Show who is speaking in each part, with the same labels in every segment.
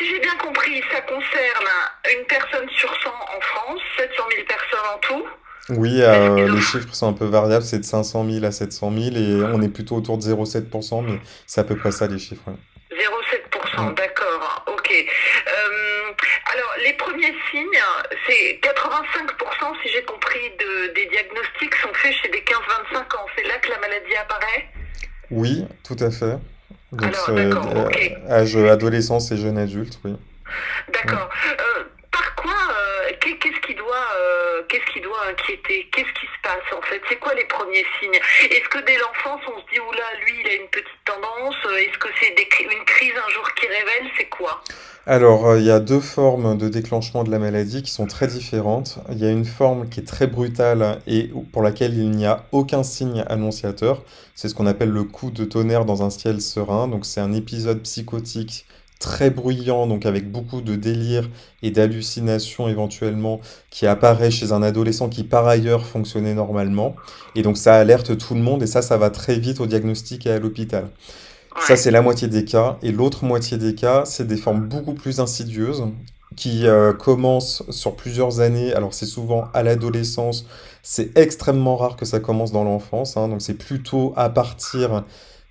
Speaker 1: si j'ai bien compris, ça concerne une personne sur 100 en France, 700 000 personnes en tout.
Speaker 2: Oui, euh, les chiffres sont un peu variables, c'est de 500 000 à 700 000 et on est plutôt autour de 0,7%, mais c'est à peu près ça les chiffres. ouais.
Speaker 1: 0,7%, d'accord, ok. Euh, alors, les premiers signes, c'est 85%, si j'ai compris, de, des diagnostics sont faits chez des 15-25 ans. C'est là que la maladie apparaît?
Speaker 2: Oui, tout à fait. Donc
Speaker 1: Alors,
Speaker 2: euh,
Speaker 1: ok.
Speaker 2: âge adolescence et jeune adulte, oui. Ouais.
Speaker 1: D'accord. Euh, par quoi, euh, qu'est- qu'est-ce qui doit, euh, qu'est-ce qui doit inquiéter Qu'est-ce qui se passe en fait? C'est quoi les premiers signes? Est-ce que dès l'enfance on se dit oula, lui il a une petite tendance? Est-ce que c'est une crise un jour qui révèle? C'est quoi?
Speaker 2: Alors, euh, il y a deux formes de déclenchement de la maladie qui sont très différentes. Il y a une forme qui est très brutale et pour laquelle il n'y a aucun signe annonciateur. C'est ce qu'on appelle le coup de tonnerre dans un ciel serein. Donc, c'est un épisode psychotique très bruyant, donc avec beaucoup de délire et d'hallucinations éventuellement, qui apparaît chez un adolescent qui par ailleurs fonctionnait normalement. Et donc, ça alerte tout le monde et ça, ça va très vite au diagnostic et à l'hôpital. Ça, c'est la moitié des cas. Et l'autre moitié des cas, c'est des formes beaucoup plus insidieuses qui euh, commencent sur plusieurs années. Alors, c'est souvent à l'adolescence. C'est extrêmement rare que ça commence dans l'enfance. hein. Donc, c'est plutôt à partir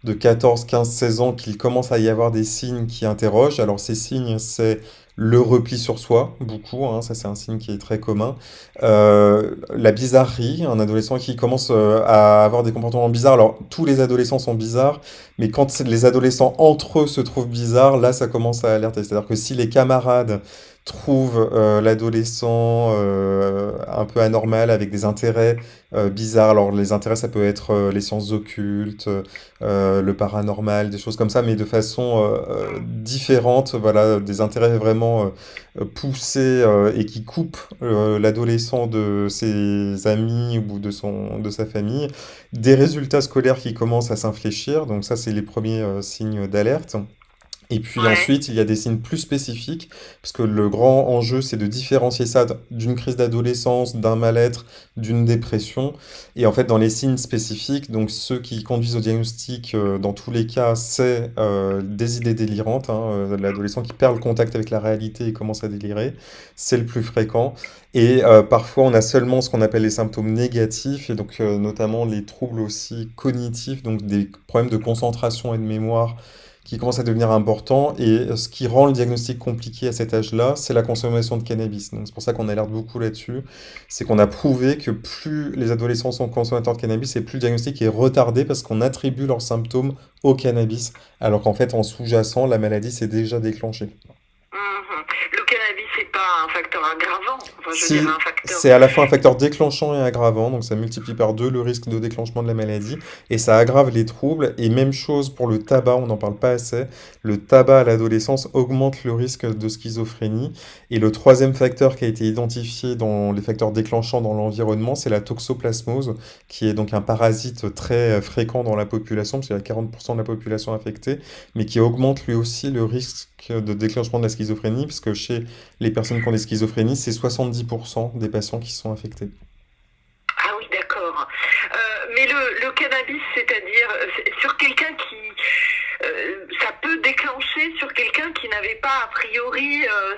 Speaker 2: de 14, 15, 16 ans qu'il commence à y avoir des signes qui interrogent. Alors, ces signes, c'est le repli sur soi, beaucoup. hein. Ça, c'est un signe qui est très commun. Euh, la bizarrerie, un adolescent qui commence euh, à avoir des comportements bizarres. Alors, tous les adolescents sont bizarres. Mais quand les adolescents entre eux se trouvent bizarres, là, ça commence à alerter. C'est-à-dire que si les camarades trouvent euh, l'adolescent euh, un peu anormal avec des intérêts euh, bizarres, alors les intérêts, ça peut être les sciences occultes, le paranormal, des choses comme ça, mais de façon différente, voilà, des intérêts vraiment poussés et qui coupent l'adolescent de ses amis ou de son, de sa famille. Des résultats scolaires qui commencent à s'infléchir, donc ça c'est les premiers signes d'alerte. Et puis
Speaker 1: Ouais.
Speaker 2: ensuite, il y a des signes plus spécifiques, parce que le grand enjeu, c'est de différencier ça d'une crise d'adolescence, d'un mal-être, d'une dépression. Et en fait, dans les signes spécifiques, donc ceux qui conduisent au diagnostic, euh, dans tous les cas, c'est euh, des idées délirantes, hein, euh, l'adolescent qui perd le contact avec la réalité et commence à délirer, c'est le plus fréquent. Et parfois, on a seulement ce qu'on appelle les symptômes négatifs, et donc notamment les troubles aussi cognitifs, donc des problèmes de concentration et de mémoire qui commencent à devenir importants. Et euh, ce qui rend le diagnostic compliqué à cet âge-là, c'est la consommation de cannabis. Donc c'est pour ça qu'on alerte beaucoup là-dessus. C'est qu'on a prouvé que plus les adolescents sont consommateurs de cannabis, et plus le diagnostic est retardé parce qu'on attribue leurs symptômes au cannabis, alors qu'en fait, en sous-jacent, la maladie s'est déjà déclenchée.
Speaker 1: Mhm. Le c'est pas un facteur aggravant. Enfin, je
Speaker 2: Si, c'est à la fois un facteur déclenchant et aggravant, donc ça multiplie par deux le risque de déclenchement de la maladie, et ça aggrave les troubles. Et même chose pour le tabac, on n'en parle pas assez. Le tabac à l'adolescence augmente le risque de schizophrénie. Et le troisième facteur qui a été identifié dans les facteurs déclenchants dans l'environnement, c'est la toxoplasmose, qui est donc un parasite très euh, fréquent dans la population, parce qu'il y a 40% de la population affectée, mais qui augmente lui aussi le risque de déclenchement de la schizophrénie, parce que chez les personnes qui ont des schizophrénies, c'est 70% des patients qui sont infectés.
Speaker 1: Ah oui, d'accord. Euh, mais le, le cannabis, c'est-à-dire euh, c'est- sur quelqu'un qui... euh, ça peut déclencher sur quelqu'un qui n'avait pas a priori... euh,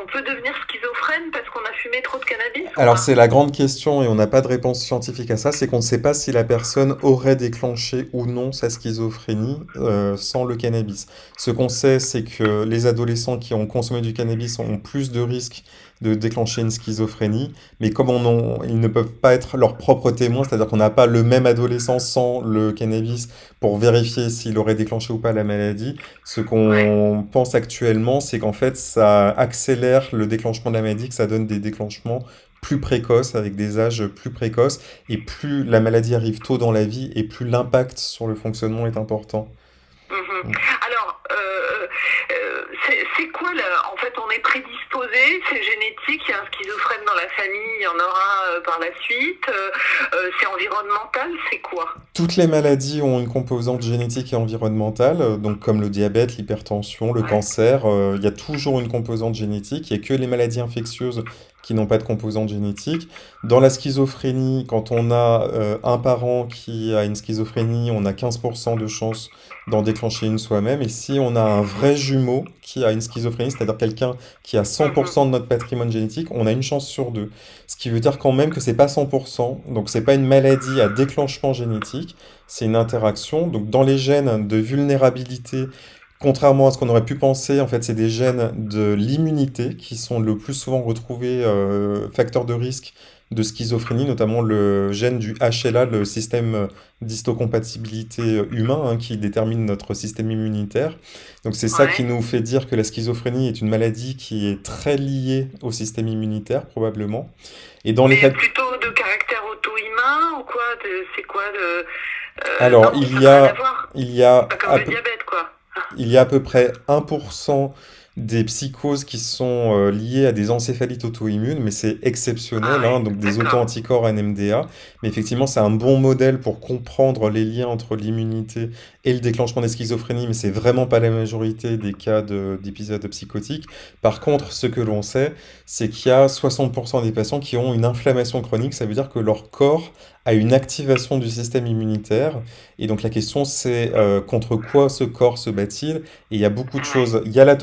Speaker 1: on peut devenir schizophrène parce qu'on a fumé trop de cannabis
Speaker 2: Alors c'est la grande question et on n'a pas de réponse scientifique à ça, c'est qu'on ne sait pas si la personne aurait déclenché ou non sa schizophrénie euh, sans le cannabis. Ce qu'on sait, c'est que les adolescents qui ont consommé du cannabis ont plus de risques de déclencher une schizophrénie, mais comme on en- ils ne peuvent pas être leurs propres témoins, c'est-à-dire qu'on n'a pas le même adolescent sans le cannabis pour vérifier s'il aurait déclenché ou pas la maladie, ce
Speaker 1: Ouais.
Speaker 2: qu'on pense actuellement, c'est qu'en fait ça accélère le déclenchement de la maladie, que ça donne des déclenchements plus précoces, avec des âges plus précoces, et plus la maladie arrive tôt dans la vie, et plus l'impact sur le fonctionnement est important.
Speaker 1: Mhm. Alors, euh, euh, c'est quoi là? En fait, on est prédisposé, c'est génétique, il y a un schizophrène dans la famille, il y en aura euh, par la suite, euh, euh, c'est environnemental, c'est quoi?
Speaker 2: Toutes les maladies ont une composante génétique et environnementale, donc comme le diabète, l'hypertension, le
Speaker 1: Ouais.
Speaker 2: cancer, il y a toujours une composante génétique, il n'y a que les maladies infectieuses qui n'ont pas de composante génétique. Dans la schizophrénie, quand on a euh, un parent qui a une schizophrénie, on a 15% de chance d'en déclencher une soi-même. Et si on a un vrai jumeau qui a une schizophrénie, c'est-à-dire quelqu'un qui a 100% de notre patrimoine génétique, on a une chance sur deux. Ce qui veut dire quand même que c'est pas 100%, donc c'est pas une maladie à déclenchement génétique, c'est une interaction. Donc dans les gènes de vulnérabilité, contrairement à ce qu'on aurait pu penser, en fait c'est des gènes de l'immunité qui sont le plus souvent retrouvés euh, facteurs de risque de schizophrénie, notamment le gène du HLA, le système d'histocompatibilité humain, hein, qui détermine notre système immunitaire. Donc c'est ça qui nous fait dire que la schizophrénie est une maladie qui est très liée au système immunitaire, probablement. Et dans les
Speaker 1: Mais
Speaker 2: fac-
Speaker 1: plutôt de caractère auto-immun ou quoi? C'est quoi de... euh,
Speaker 2: Alors,
Speaker 1: non,
Speaker 2: il y a, il y a
Speaker 1: Pas
Speaker 2: à
Speaker 1: comme le diabète, quoi.
Speaker 2: Il y a à peu près 1% des psychoses qui sont euh, liées à des encéphalites auto-immunes, mais c'est
Speaker 1: Ah
Speaker 2: exceptionnel,
Speaker 1: ouais,
Speaker 2: hein, donc des auto-anticorps NMDA. Mais effectivement, c'est un bon modèle pour comprendre les liens entre l'immunité et le déclenchement des schizophrénies, mais c'est vraiment pas la majorité des cas de- d'épisodes psychotiques. Par contre, ce que l'on sait, c'est qu'il y a 60% des patients qui ont une inflammation chronique, ça veut dire que leur corps a une activation du système immunitaire. Et donc la question, c'est euh, contre quoi ce corps se bat-il? Et il y a beaucoup de choses. Il y a la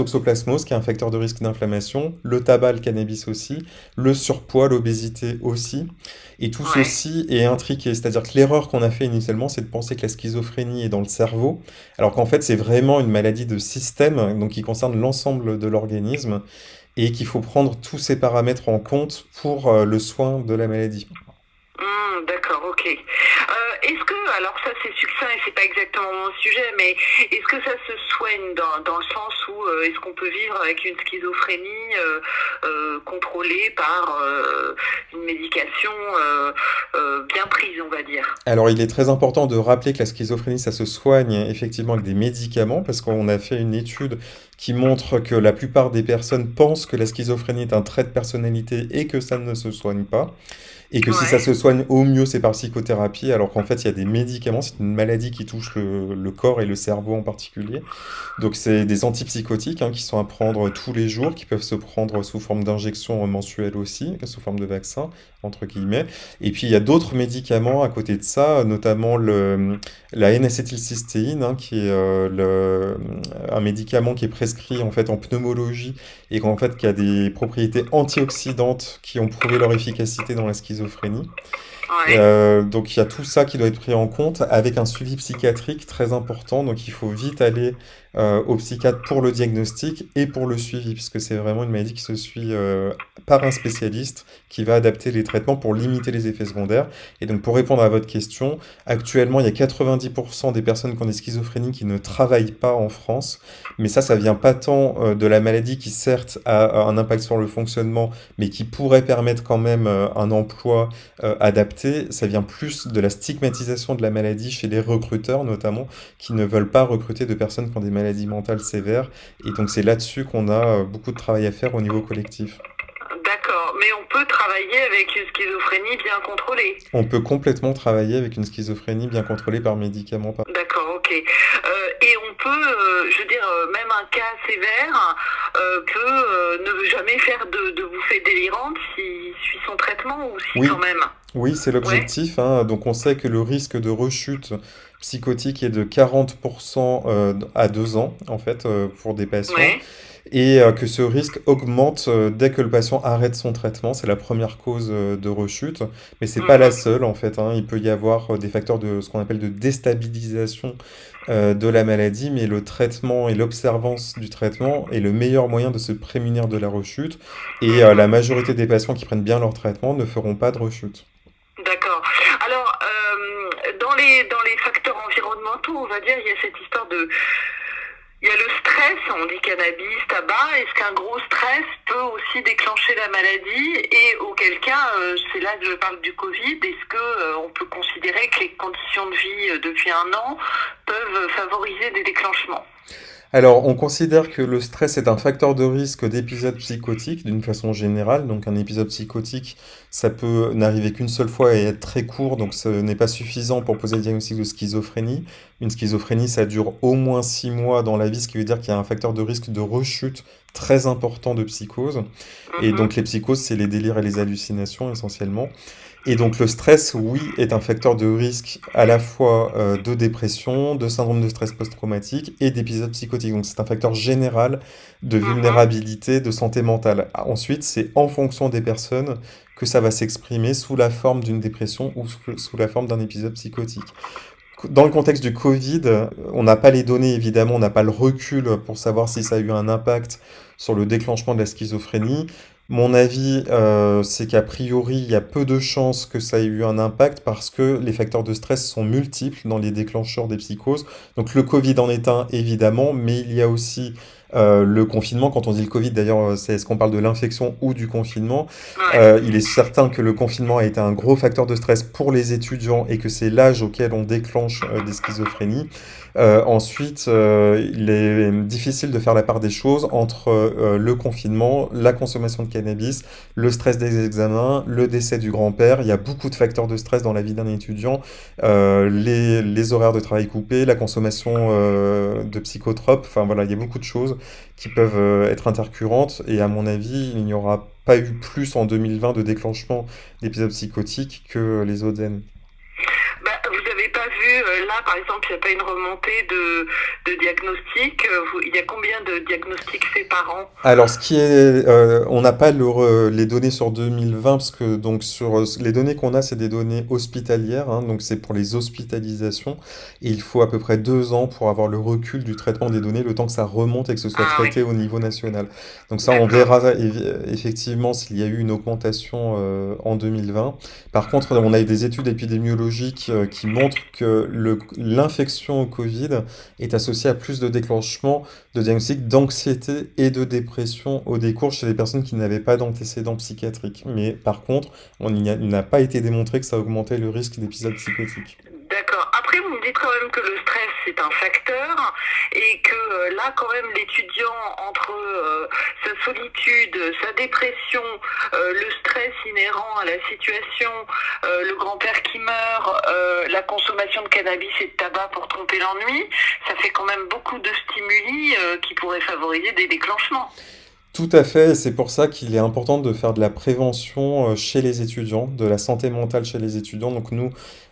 Speaker 2: qui est un facteur de risque d'inflammation, le tabac, le cannabis aussi, le surpoids, l'obésité aussi. Et tout
Speaker 1: Ouais.
Speaker 2: ceci est intriqué. C'est-à-dire que l'erreur qu'on a fait initialement, c'est de penser que la schizophrénie est dans le cerveau, alors qu'en fait, c'est vraiment une maladie de système, donc qui concerne l'ensemble de l'organisme, et qu'il faut prendre tous ces paramètres en compte pour euh, le soin de la maladie.
Speaker 1: D'accord, ok. Euh, est-ce que, alors ça c'est succinct et c'est pas exactement mon sujet, mais est-ce que ça se soigne dans, dans le sens où euh, est-ce qu'on peut vivre avec une schizophrénie euh, contrôlée par une médication bien prise, on va dire?
Speaker 2: Alors, il est très important de rappeler que la schizophrénie, ça se soigne effectivement avec des médicaments, parce qu'on a fait une étude qui montre que la plupart des personnes pensent que la schizophrénie est un trait de personnalité et que ça ne se soigne pas. Et que si ça se soigne au mieux, c'est par psychothérapie, alors qu'en fait, il y a des médicaments, c'est une maladie qui touche le, le corps et le cerveau en particulier. Donc, c'est des antipsychotiques hein, qui sont à prendre tous les jours, qui peuvent se prendre sous forme d'injection mensuelle aussi, sous forme de vaccin, entre guillemets. Et puis, il y a d'autres médicaments à côté de ça, notamment le, la N-acétylcystéine, hein, qui est euh, le, un médicament qui est prescrit en fait en pneumologie et qu'en fait qui a des propriétés antioxydantes qui ont prouvé leur efficacité dans la schizophrénie.
Speaker 1: Ouais,
Speaker 2: Euh, donc il y a tout ça qui doit être pris en compte avec un suivi psychiatrique très important. Donc il faut vite aller euh, au psychiatre pour le diagnostic et pour le suivi, puisque c'est vraiment une maladie qui se suit euh, par un spécialiste qui va adapter les traitements pour limiter les effets secondaires. Et donc pour répondre à votre question, actuellement il y a 90% des personnes qui ont des schizophrénies qui ne travaillent pas en France, mais ça, ça vient pas tant euh, de la maladie qui certes a un impact sur le fonctionnement, mais qui pourrait permettre quand même un emploi adapté, ça vient plus de la stigmatisation de la maladie chez les recruteurs notamment, qui ne veulent pas recruter de personnes qui ont des maladies mentales sévères. Et donc c'est là-dessus qu'on a euh, beaucoup de travail à faire au niveau collectif.
Speaker 1: d'accord. Mais on peut travailler avec une schizophrénie bien contrôlée.
Speaker 2: On peut complètement travailler avec une schizophrénie bien contrôlée par médicaments. par-
Speaker 1: D'accord, ok. Euh, et on peut, euh, je veux dire, même un cas sévère euh, peut ne jamais faire de, de bouffée délirante s'il suit son traitement ou si
Speaker 2: Oui,
Speaker 1: quand même.
Speaker 2: Oui, c'est l'objectif, hein. Donc on sait que le risque de rechute psychotique est de 40% euh, à 2 ans, en fait, euh, pour des patients.
Speaker 1: ouais,
Speaker 2: Et euh, que ce risque augmente dès que le patient arrête son traitement. C'est la première cause de rechute, mais c'est pas la
Speaker 1: mhm,
Speaker 2: seule en fait. hein. Il peut y avoir des facteurs de ce qu'on appelle de déstabilisation euh, de la maladie, mais le traitement et l'observance du traitement est le meilleur moyen de se prémunir de la rechute. Et euh, la
Speaker 1: mhm.
Speaker 2: majorité des patients qui prennent bien leur traitement ne feront pas de rechute.
Speaker 1: D'accord. Alors, euh, dans les dans les facteurs environnementaux, on va dire, il y a cette histoire de Il y a le stress, on dit cannabis, tabac. Est-ce qu'un gros stress peut aussi déclencher la maladie? Et auquel cas, euh, c'est là que je parle du Covid, est-ce que euh, peut considérer que les conditions de vie depuis un an peuvent favoriser des déclenchements?
Speaker 2: Alors, on considère que le stress est un facteur de risque d'épisode psychotique d'une façon générale. Donc, un épisode psychotique, ça peut n'arriver qu'une seule fois et être très court, donc ce n'est pas suffisant pour poser le diagnostic de schizophrénie. Une schizophrénie, ça dure au moins six mois dans la vie, ce qui veut dire qu'il y a un facteur de risque de rechute très important de psychose. Et
Speaker 1: Mhm.
Speaker 2: donc les psychoses, c'est les délires et les hallucinations essentiellement. Et donc le stress, oui, est un facteur de risque à la fois euh, de dépression, de syndrome de stress post-traumatique et d'épisodes psychotiques. Donc c'est un facteur général de
Speaker 1: Mhm.
Speaker 2: vulnérabilité, de santé mentale. Ah, Ensuite, c'est en fonction des personnes que ça va s'exprimer sous la forme d'une dépression ou sous sous la forme d'un épisode psychotique. Dans le contexte du Covid, on n'a pas les données, évidemment, on n'a pas le recul pour savoir si ça a eu un impact sur le déclenchement de la schizophrénie. Mon avis, euh, c'est qu'a priori, il y a peu de chances que ça ait eu un impact parce que les facteurs de stress sont multiples dans les déclencheurs des psychoses. Donc le Covid en est un, évidemment, mais il y a aussi euh, le confinement. Quand on dit le Covid, d'ailleurs, c'est est-ce qu'on parle de l'infection ou du confinement? Euh, il est certain que le confinement a été un gros facteur de stress pour les étudiants et que c'est l'âge auquel on déclenche euh, des schizophrénies. Euh, ensuite, euh, il est difficile de faire la part des choses entre euh, le confinement, la consommation de cannabis, le stress des examens, le décès du grand-père. Il y a beaucoup de facteurs de stress dans la vie d'un étudiant. Euh, les, les horaires de travail coupés, la consommation euh, de psychotropes. Enfin voilà, il y a beaucoup de choses qui peuvent euh, être intercurrentes. Et à mon avis, il n'y aura pas eu plus en 2020 de déclenchement d'épisodes psychotiques que les années.
Speaker 1: Bah, euh, là par exemple, il n'y a pas une remontée de, de diagnostics. euh, Il y a combien de diagnostics faits par an?
Speaker 2: Alors, ce qui est, euh, on n'a pas le les données sur 2020 parce que donc sur les données qu'on a, c'est des données hospitalières, hein, donc c'est pour les hospitalisations et il faut à peu près deux ans pour avoir le recul du traitement des données, le temps que ça remonte et que ce soit
Speaker 1: Ah oui,
Speaker 2: traité au niveau national. Donc ça, on verra effectivement s'il y a eu une augmentation euh, en 2020. Par contre, on a des études épidémiologiques euh, qui montrent que l'infection au Covid est associée à plus de déclenchements de diagnostic d'anxiété et de dépression au décours chez les personnes qui n'avaient pas d'antécédents psychiatriques. Mais par contre, on n'a pas été démontré que ça augmentait le risque d'épisodes psychotiques.
Speaker 1: D'accord. Après, vous me dites quand même que le stress, c'est un facteur et que euh, là, quand même, l'étudiant, entre euh, sa solitude, sa dépression, euh, le stress inhérent à la situation, le grand-père qui meurt, la consommation de cannabis et de tabac pour tromper l'ennui, ça fait quand même beaucoup de stimuli qui pourraient favoriser des déclenchements.
Speaker 2: Tout à fait, c'est pour ça qu'il est important de faire de la prévention chez les étudiants, de la santé mentale chez les étudiants. Donc nous,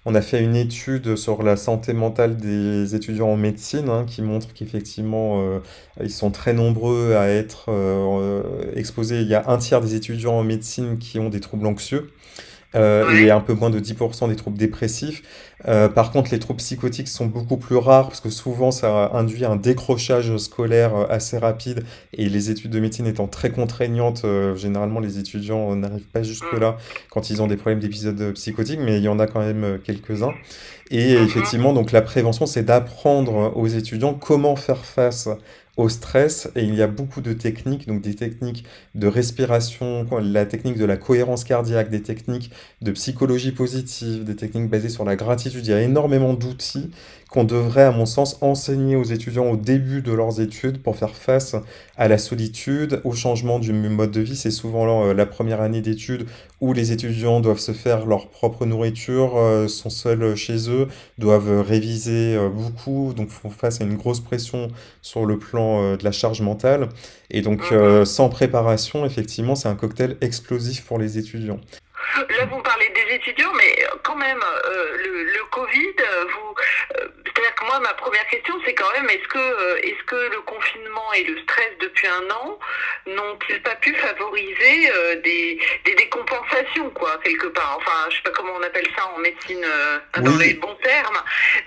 Speaker 2: on a fait une étude sur la santé mentale des étudiants en médecine, hein, qui montre qu'effectivement, euh, ils sont très nombreux à être euh, euh, exposés. Il y a un tiers des étudiants en médecine qui ont des troubles anxieux. Euh, et un peu moins de 10% des troubles dépressifs. Euh, par contre, les troubles psychotiques sont beaucoup plus rares parce que souvent ça induit un décrochage scolaire euh, assez rapide et les études de médecine étant très contraignantes, euh, généralement les étudiants euh, n'arrivent pas
Speaker 1: Mm.
Speaker 2: jusque-là quand ils ont des problèmes d'épisodes euh, psychotiques, mais il y en a quand même quelques-uns. Et
Speaker 1: Mhm.
Speaker 2: effectivement, donc la prévention, c'est d'apprendre aux étudiants comment faire face au stress. Et il y a beaucoup de techniques, donc des techniques de respiration, la technique de la cohérence cardiaque, des techniques de psychologie positive, des techniques basées sur la gratitude. Il y a énormément d'outils qu'on devrait, à mon sens, enseigner aux étudiants au début de leurs études pour faire face à la solitude, au changement du mode de vie. C'est souvent euh, la première année d'études où les étudiants doivent se faire leur propre nourriture, euh, sont seuls chez eux, doivent réviser euh, beaucoup, donc font face à une grosse pression sur le plan euh, de la charge mentale. Et donc,
Speaker 1: Mhm.
Speaker 2: euh, sans préparation, effectivement, c'est un cocktail explosif pour les étudiants.
Speaker 1: Là, vous parlez des étudiants, mais quand même, euh, le, le Covid, euh, vous, euh, c'est-à-dire que moi, ma première question, c'est quand même, est-ce que, euh, est-ce que le confinement et le stress depuis un an n'ont-ils pas pu favoriser euh, des, des décompensations, quoi, quelque part Enfin, je sais pas comment on appelle ça en médecine, euh, dans les
Speaker 2: Oui,
Speaker 1: bons termes,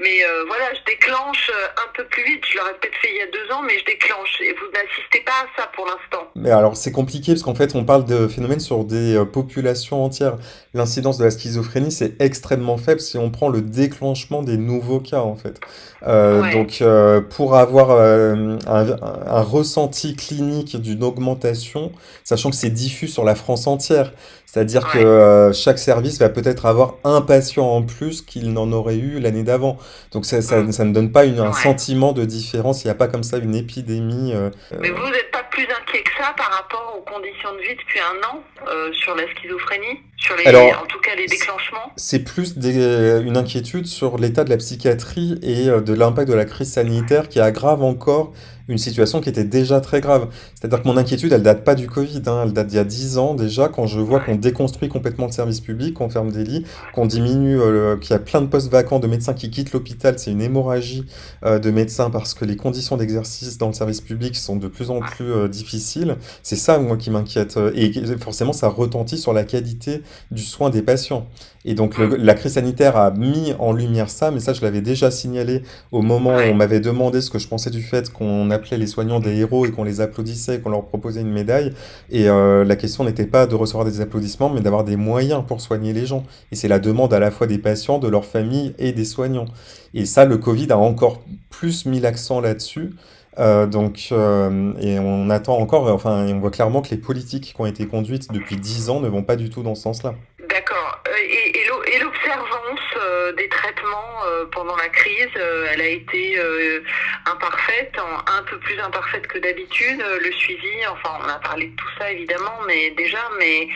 Speaker 1: mais euh, voilà, je déclenche euh, un peu plus vite. Je l'aurais peut-être fait il y a deux ans, mais je déclenche. Et vous n'assistez pas à ça pour l'instant.
Speaker 2: mais alors c'est compliqué parce qu'en fait on parle de phénomènes sur des euh, populations entières. L'incidence de la schizophrénie c'est extrêmement faible si on prend le déclenchement des nouveaux cas en fait.
Speaker 1: Ouais.
Speaker 2: donc pour avoir un, un ressenti clinique d'une augmentation, sachant que c'est diffus sur la France entière, c'est-à-dire que euh, chaque service va peut-être avoir un patient en plus qu'il n'en aurait eu l'année d'avant. Donc ça, ça,
Speaker 1: Mm.
Speaker 2: ça ne donne pas une- un
Speaker 1: Ouais.
Speaker 2: sentiment de différence, il n'y a pas comme ça une épidémie. euh,
Speaker 1: Mais vous n'êtes pas plus inquiet que ça par rapport aux conditions de vie depuis un an euh, sur la schizophrénie, sur les,
Speaker 2: Alors,
Speaker 1: en tout cas les déclenchements?
Speaker 2: C'est plus des- une inquiétude sur l'état de la psychiatrie et euh, de l'impact de la crise sanitaire qui aggrave encore une situation qui était déjà très grave. C'est-à-dire que mon inquiétude, elle date pas du Covid, hein, elle date d'il y a 10 ans déjà, quand je vois qu'on déconstruit complètement le service public, qu'on ferme des lits, qu'on diminue, euh, qu'il y a plein de postes vacants de médecins qui quittent l'hôpital, c'est une hémorragie euh, de médecins parce que les conditions d'exercice dans le service public sont de plus en plus euh, difficiles. C'est ça, moi, qui m'inquiète. Et forcément, ça retentit sur la qualité du soin des patients. Et donc la crise sanitaire a mis en lumière ça, mais ça je l'avais déjà signalé au moment où on m'avait demandé ce que je pensais du fait qu'on appelait les soignants des héros et qu'on les applaudissait, qu'on leur proposait une médaille. Et euh, la question n'était pas de recevoir des applaudissements, mais d'avoir des moyens pour soigner les gens. Et c'est la demande à la fois des patients, de leurs familles et des soignants. Et ça, le Covid a encore plus mis l'accent là-dessus. Euh, donc, euh, et on attend encore, enfin, on voit clairement que les politiques qui ont été conduites depuis dix ans ne vont pas du tout dans ce sens-là.
Speaker 1: D'accord. Et, et des traitements pendant la crise, elle a été imparfaite, un peu plus imparfaite que d'habitude. Le suivi, enfin, on a parlé de tout ça évidemment, mais déjà, mais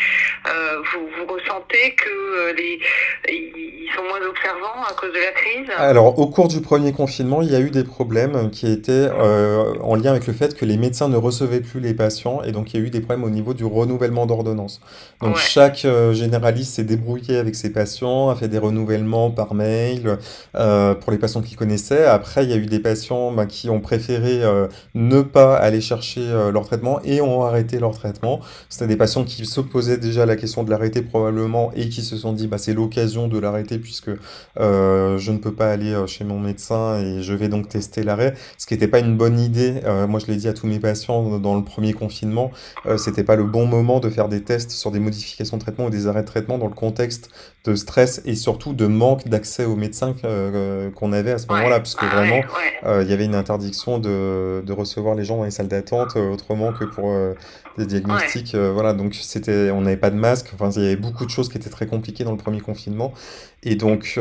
Speaker 1: vous, vous ressentez que les ils sont moins observants à cause de la crise?
Speaker 2: Alors, au cours du premier confinement, il y a eu des problèmes qui étaient en lien avec le fait que les médecins ne recevaient plus les patients et donc il y a eu des problèmes au niveau du renouvellement d'ordonnance. Donc, chaque généraliste s'est débrouillé avec ses patients, a fait des renouvellements par mail euh, pour les patients qu'ils connaissaient. Après, il y a eu des patients bah, qui ont préféré euh, ne pas aller chercher euh, leur traitement et ont arrêté leur traitement. C'était des patients qui se posaient déjà la question de l'arrêter probablement et qui se sont dit bah, c'est l'occasion de l'arrêter puisque je ne peux pas aller chez mon médecin et je vais donc tester l'arrêt. Ce qui n'était pas une bonne idée. moi, je l'ai dit à tous mes patients dans le premier confinement, c'était pas le bon moment de faire des tests sur des modifications de traitement ou des arrêts de traitement dans le contexte de stress et surtout de manque d'accès aux médecins euh, qu'on avait à ce moment-là, parce que vraiment, euh, il y avait une interdiction de, de, recevoir les gens dans les salles d'attente euh, autrement que pour des diagnostics. voilà, donc c'était, on n'avait pas de masque. Enfin, il y avait beaucoup de choses qui étaient très compliquées dans le premier confinement. Et donc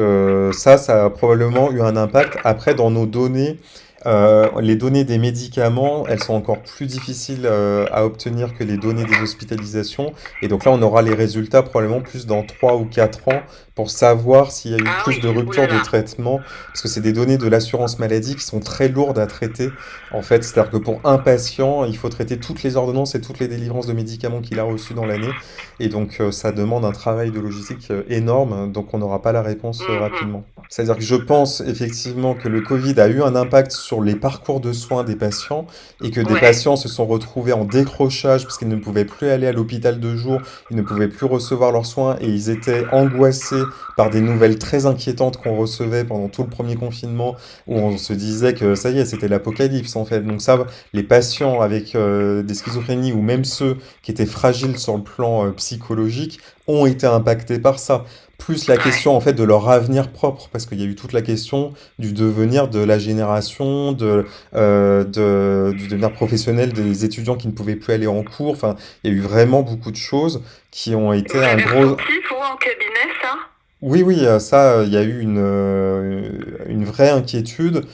Speaker 2: ça, ça a probablement eu un impact. Après, dans nos données, euh, les données des médicaments, elles sont encore plus difficiles euh, à obtenir que les données des hospitalisations. Et donc là, on aura les résultats probablement plus dans 3 ou 4 ans pour savoir s'il y a eu ah plus de rupture de traitement. Parce que c'est des données de l'assurance maladie qui sont très lourdes à traiter. En fait, c'est-à-dire que pour un patient, il faut traiter toutes les ordonnances et toutes les délivrances de médicaments qu'il a reçues dans l'année. Et donc, euh, ça demande un travail de logistique énorme. Donc, on n'aura pas la réponse mhm. rapidement. C'est-à-dire que je pense effectivement que le Covid a eu un impact sur les parcours de soins des patients et que des patients se sont retrouvés en décrochage parce qu'ils ne pouvaient plus aller à l'hôpital de jour, ils ne pouvaient plus recevoir leurs soins et ils étaient angoissés par des nouvelles très inquiétantes qu'on recevait pendant tout le premier confinement où on se disait que ça y est, c'était l'apocalypse en fait. Donc ça, les patients avec euh, des schizophrénies ou même ceux qui étaient fragiles sur le plan euh, psychologique ont été impactés par ça plus la question en fait de leur avenir propre, parce qu'il y a eu toute la question du devenir de la génération, de, euh, de, du devenir professionnel des étudiants qui ne pouvaient plus aller en cours. Enfin, il y a eu vraiment beaucoup de choses qui ont été
Speaker 1: un gros. en cabinet, ça?
Speaker 2: Oui, oui, euh, ça, il y a eu une, euh, une vraie inquiétude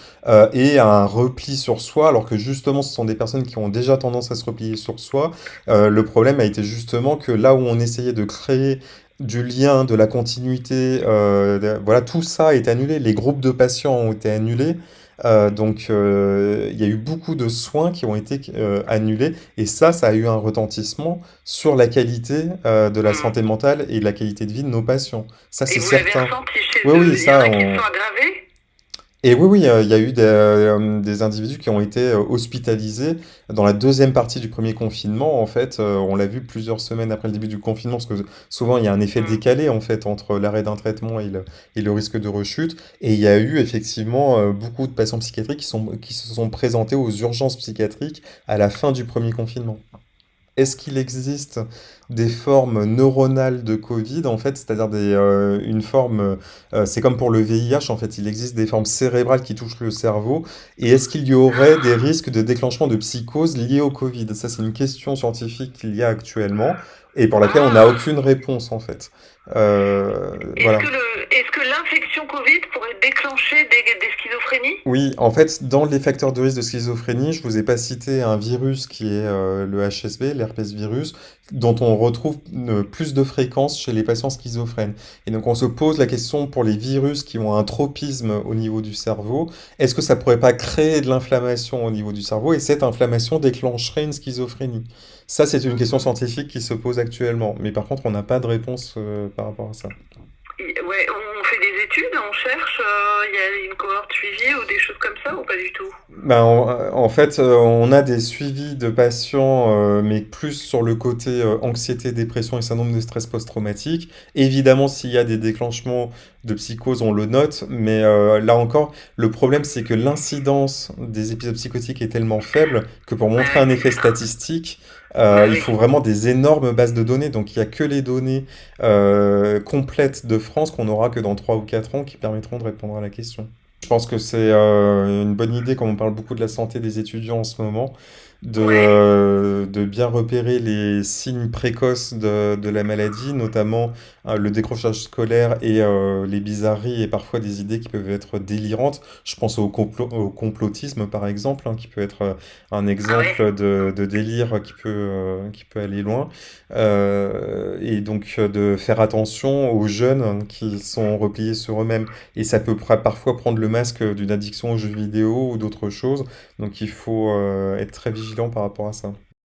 Speaker 2: et un repli sur soi, alors que justement, ce sont des personnes qui ont déjà tendance à se replier sur soi. le problème a été justement que là où on essayait de créer du lien, de la continuité, euh, voilà, tout ça est annulé. Les groupes de patients ont été annulés. Euh, donc, euh, il y a eu beaucoup de soins qui ont été annulés. Et ça, ça a eu un retentissement sur la qualité de la mmh. santé mentale et la qualité de vie de nos patients. Ça, c'est certain.
Speaker 1: oui, oui, ça, on... sont aggravés?
Speaker 2: Et oui, oui, il y a eu des, euh, des individus qui ont été euh, hospitalisés dans la deuxième partie du premier confinement. En fait, euh, on l'a vu plusieurs semaines après le début du confinement, parce que souvent il y a un effet mmh. décalé en fait entre l'arrêt d'un traitement et le, et le risque de rechute. Et il y a eu effectivement beaucoup de patients psychiatriques qui, sont, qui se sont présentés aux urgences psychiatriques à la fin du premier confinement. Est-ce qu'il existe des formes neuronales de Covid, en fait, c'est-à-dire des, euh, une forme, euh, c'est comme pour le VIH, en fait, il existe des formes cérébrales qui touchent le cerveau, et est-ce qu'il y aurait des risques de déclenchement de psychose liés au Covid? Ça, c'est une question scientifique qu'il y a actuellement, et pour laquelle on n'a aucune réponse, en fait.
Speaker 1: Euh, est-ce que pourrait déclencher des, des schizophrénies?
Speaker 2: Oui, en fait, dans les facteurs de risque de schizophrénie, je vous ai pas cité un virus qui est euh, le HSV, l'herpès virus, dont on retrouve euh, plus de fréquence chez les patients schizophrènes. Et donc on se pose la question pour les virus qui ont un tropisme au niveau du cerveau, est-ce que ça pourrait pas créer de l'inflammation au niveau du cerveau? Et cette inflammation déclencherait une schizophrénie? Ça, c'est une question scientifique qui se pose actuellement, mais par contre, on n'a pas de réponse euh, par rapport à ça.
Speaker 1: Ouais, on fait des études, on cherche, euh, il y a une cohorte suivie ou des choses comme ça ou pas du tout?
Speaker 2: Ben, en, en fait, euh, on a des suivis de patients, euh, mais plus sur le côté euh, anxiété, dépression et syndrome de stress post-traumatique. Évidemment, s'il y a des déclenchements de psychose, on le note, mais là encore, le problème, c'est que l'incidence des épisodes psychotiques est tellement faible que pour montrer un effet statistique, euh, il faut vraiment des énormes bases de données. Donc, il n'y a que les données euh, complètes de France qu'on aura que dans 3 ou 4 ans qui permettront de répondre à la question. Je pense que c'est euh, une bonne idée, comme on parle beaucoup de la santé des étudiants en ce moment, de, euh, de bien repérer les signes précoces de, de la maladie, notamment euh, le décrochage scolaire et euh, les bizarreries et parfois des idées qui peuvent être délirantes. Je pense au, complot- au complotisme, par exemple, hein, qui peut être un
Speaker 1: Ah
Speaker 2: exemple de, de délire qui peut, qui peut aller loin. Et donc de faire attention aux jeunes hein, qui sont repliés sur eux-mêmes. Et ça peut parfois prendre le masque d'une addiction aux jeux vidéo ou d'autres choses. Donc il faut être très par rapport à ça.